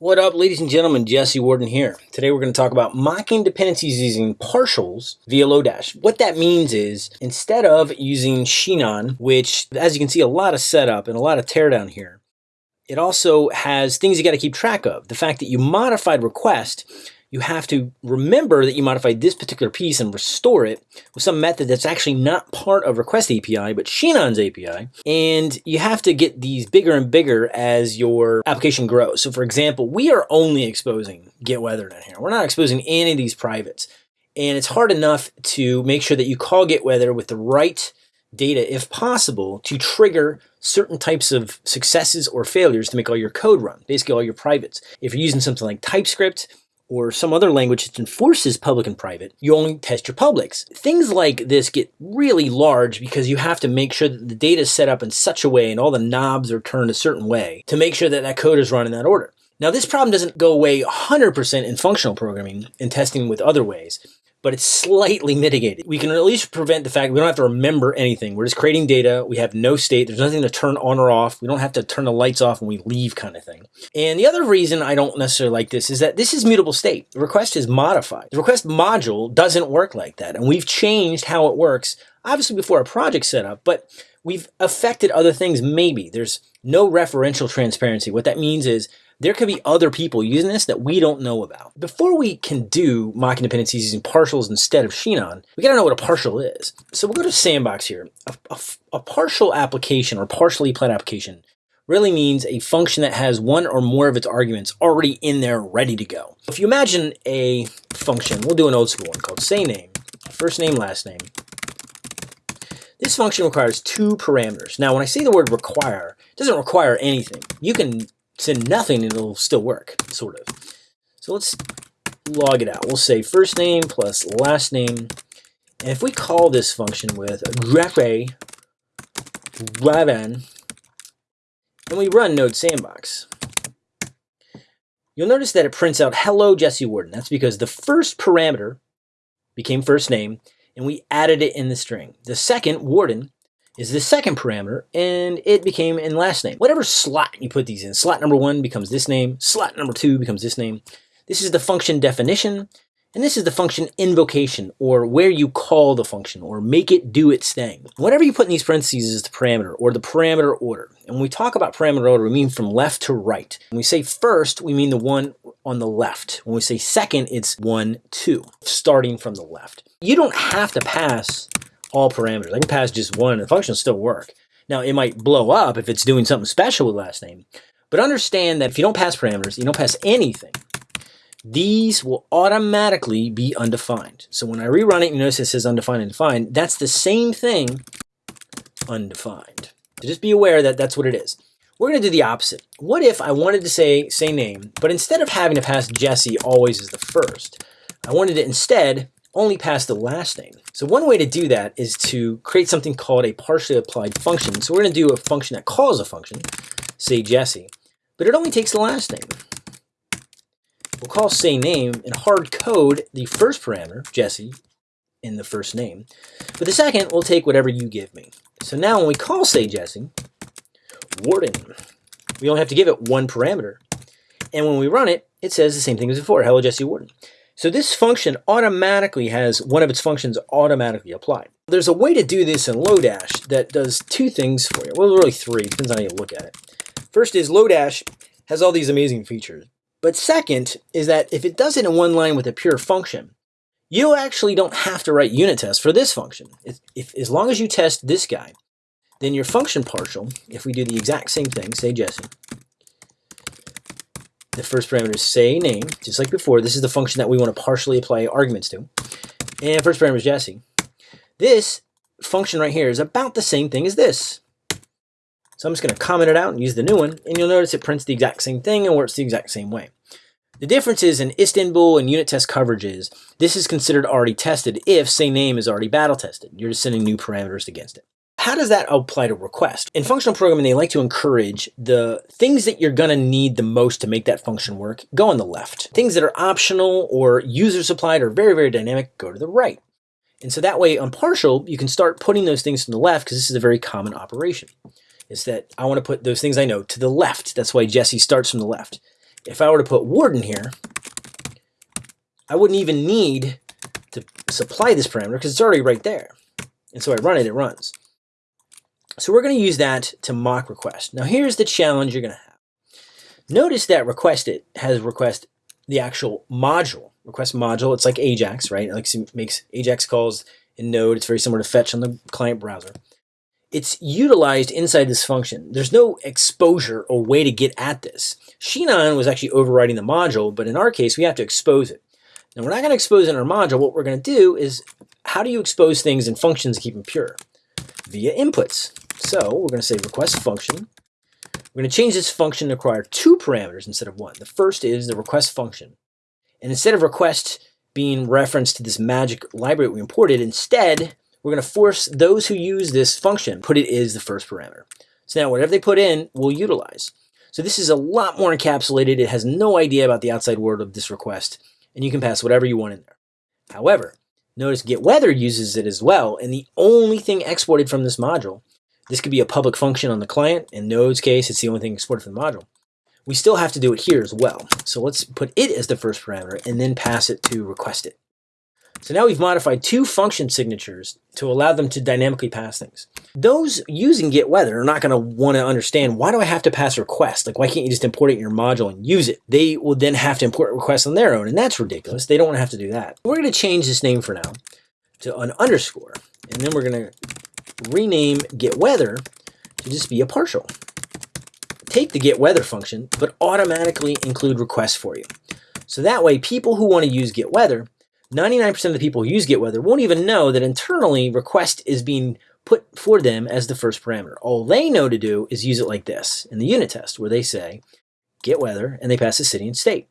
What up, ladies and gentlemen? Jesse Warden here. Today we're going to talk about mocking dependencies using partials via Lodash. What that means is instead of using Sinon, which as you can see a lot of setup and a lot of teardown here, it also has things you got to keep track of. The fact that you modified request you have to remember that you modified this particular piece and restore it with some method that's actually not part of Request API, but Sinon's API. And you have to get these bigger and bigger as your application grows. So for example, we are only exposing Get Weathered in here. We're not exposing any of these privates. And it's hard enough to make sure that you call Get Weather with the right data, if possible, to trigger certain types of successes or failures to make all your code run, basically all your privates. If you're using something like TypeScript, or some other language that enforces public and private, you only test your publics. Things like this get really large because you have to make sure that the data is set up in such a way and all the knobs are turned a certain way to make sure that that code is run in that order. Now this problem doesn't go away 100% in functional programming and testing with other ways but it's slightly mitigated. We can at least prevent the fact we don't have to remember anything. We're just creating data. We have no state. There's nothing to turn on or off. We don't have to turn the lights off when we leave kind of thing. And the other reason I don't necessarily like this is that this is mutable state. The request is modified. The request module doesn't work like that. And we've changed how it works, obviously before our project set up, but we've affected other things maybe. There's no referential transparency. What that means is there could be other people using this that we don't know about. Before we can do mocking dependencies using partials instead of Sinon, we gotta know what a partial is. So we'll go to Sandbox here. A, a, a partial application or partially applied application really means a function that has one or more of its arguments already in there ready to go. If you imagine a function, we'll do an old school one called say name, first name, last name. This function requires two parameters. Now, when I say the word require, it doesn't require anything. You can send nothing and it'll still work, sort of. So let's log it out. We'll say first name plus last name. And if we call this function with graphe raven, and we run node sandbox, you'll notice that it prints out hello Jesse Warden. That's because the first parameter became first name, and we added it in the string. The second, Warden, is the second parameter, and it became in last name. Whatever slot you put these in, slot number one becomes this name, slot number two becomes this name. This is the function definition, and this is the function invocation, or where you call the function, or make it do its thing. Whatever you put in these parentheses is the parameter, or the parameter order. And when we talk about parameter order, we mean from left to right. When we say first, we mean the one on the left. When we say second, it's one, two, starting from the left. You don't have to pass all parameters. I can pass just one and the function will still work. Now, it might blow up if it's doing something special with last name, but understand that if you don't pass parameters, you don't pass anything, these will automatically be undefined. So when I rerun it, you notice it says undefined and defined. That's the same thing, undefined. So just be aware that that's what it is. We're going to do the opposite. What if I wanted to say say name, but instead of having to pass Jesse always as the first, I wanted to instead only pass the last name. So one way to do that is to create something called a partially applied function. So we're going to do a function that calls a function, say Jesse, but it only takes the last name. We'll call say name and hard code the first parameter, Jesse, in the first name. But the second, we'll take whatever you give me. So now when we call say Jesse, Warden, we only have to give it one parameter. And when we run it, it says the same thing as before, hello Jesse Warden. So this function automatically has one of its functions automatically applied. There's a way to do this in Lodash that does two things for you. Well, really three, depends on how you look at it. First is Lodash has all these amazing features. But second is that if it does it in one line with a pure function, you actually don't have to write unit tests for this function. If, if, as long as you test this guy, then your function partial, if we do the exact same thing, say Jesse, the first parameter is say name, just like before. This is the function that we want to partially apply arguments to. And first parameter is Jesse. This function right here is about the same thing as this. So I'm just going to comment it out and use the new one, and you'll notice it prints the exact same thing and works the exact same way. The difference is in Istanbul and unit test coverages, this is considered already tested if say name is already battle tested. You're just sending new parameters against it. How does that apply to request? In functional programming, they like to encourage the things that you're going to need the most to make that function work, go on the left. Things that are optional or user supplied or very, very dynamic, go to the right. And so that way on partial, you can start putting those things to the left because this is a very common operation. Is that I want to put those things I know to the left. That's why Jesse starts from the left. if I were to put warden here, I wouldn't even need to supply this parameter because it's already right there. And so I run it, it runs. So we're going to use that to mock request. Now here's the challenge you're going to have. Notice that request it has request the actual module. Request module, it's like Ajax, right? It makes Ajax calls in Node. It's very similar to fetch on the client browser. It's utilized inside this function. There's no exposure or way to get at this. Sinon was actually overriding the module, but in our case, we have to expose it. Now we're not going to expose in our module. What we're going to do is, how do you expose things in functions and keep them pure? Via inputs. So we're going to say request function. We're going to change this function to require two parameters instead of one. The first is the request function. And instead of request being referenced to this magic library we imported, instead, we're going to force those who use this function, put it as the first parameter. So now whatever they put in, we'll utilize. So this is a lot more encapsulated. It has no idea about the outside world of this request, and you can pass whatever you want in there. However, notice getWeather uses it as well, and the only thing exported from this module this could be a public function on the client. In Node's case, it's the only thing exported from the module. We still have to do it here as well. So let's put it as the first parameter and then pass it to request it. So now we've modified two function signatures to allow them to dynamically pass things. Those using getWeather are not going to want to understand, why do I have to pass request? Like, why can't you just import it in your module and use it? They will then have to import requests on their own, and that's ridiculous. They don't want to have to do that. We're going to change this name for now to an underscore, and then we're going to rename getWeather to just be a partial. Take the getWeather function, but automatically include requests for you. So that way, people who want to use getWeather, 99% of the people who use getWeather won't even know that internally request is being put for them as the first parameter. All they know to do is use it like this in the unit test where they say getWeather and they pass the city and state.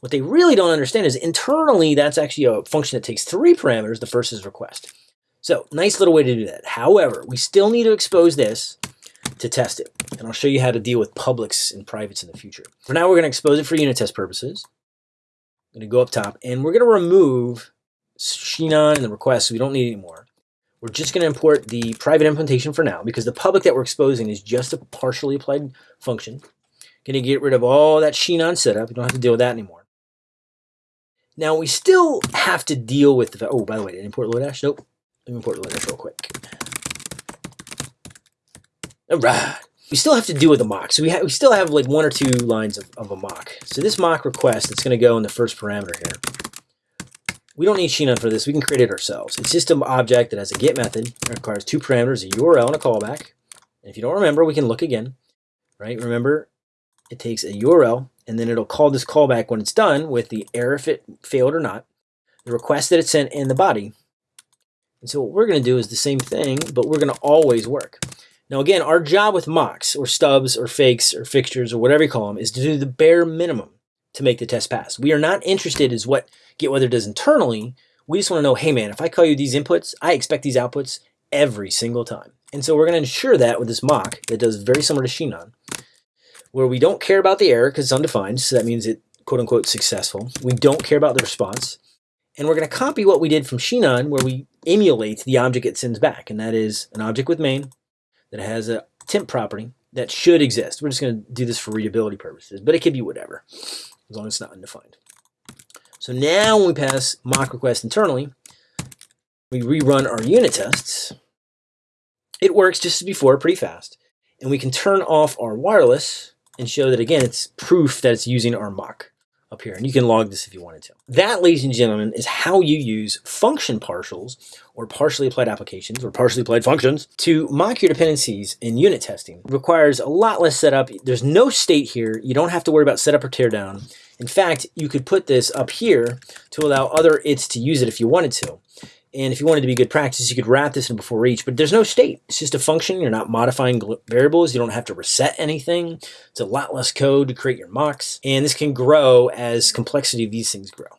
What they really don't understand is internally that's actually a function that takes three parameters. The first is request. So nice little way to do that. However, we still need to expose this to test it. And I'll show you how to deal with publics and privates in the future. For now, we're going to expose it for unit test purposes. I'm going to go up top and we're going to remove Sinon and the request so we don't need anymore. We're just going to import the private implementation for now because the public that we're exposing is just a partially applied function. Going to get rid of all that Sinon setup. You don't have to deal with that anymore. Now we still have to deal with the, oh, by the way, did I import Lodash? Nope. Let me import Linux real quick. All right. We still have to deal with the mock. So we, we still have like one or two lines of, of a mock. So this mock request, it's going to go in the first parameter here. We don't need Sinon for this. We can create it ourselves. It's just an object that has a get method. It requires two parameters, a URL and a callback. And if you don't remember, we can look again. Right? Remember, it takes a URL, and then it'll call this callback when it's done with the error if it failed or not, the request that it sent, in the body. And so what we're going to do is the same thing, but we're going to always work. Now again, our job with mocks or stubs or fakes or fixtures or whatever you call them is to do the bare minimum to make the test pass. We are not interested as what GetWeather does internally. We just want to know, hey man, if I call you these inputs, I expect these outputs every single time. And so we're going to ensure that with this mock that does very similar to Sinon, where we don't care about the error because it's undefined, so that means it quote unquote successful. We don't care about the response. And we're going to copy what we did from Sinon where we emulate the object it sends back. And that is an object with main that has a temp property that should exist. We're just going to do this for readability purposes, but it could be whatever, as long as it's not undefined. So now when we pass mock request internally, we rerun our unit tests. It works just as before, pretty fast. And we can turn off our wireless and show that, again, it's proof that it's using our mock up here. And you can log this if you wanted to. That, ladies and gentlemen, is how you use function partials or partially applied applications or partially applied functions to mock your dependencies in unit testing. It requires a lot less setup. There's no state here. You don't have to worry about setup or teardown. In fact, you could put this up here to allow other its to use it if you wanted to. And if you wanted to be good practice, you could wrap this in before each, but there's no state. It's just a function. You're not modifying variables. You don't have to reset anything. It's a lot less code to create your mocks. And this can grow as complexity of these things grow.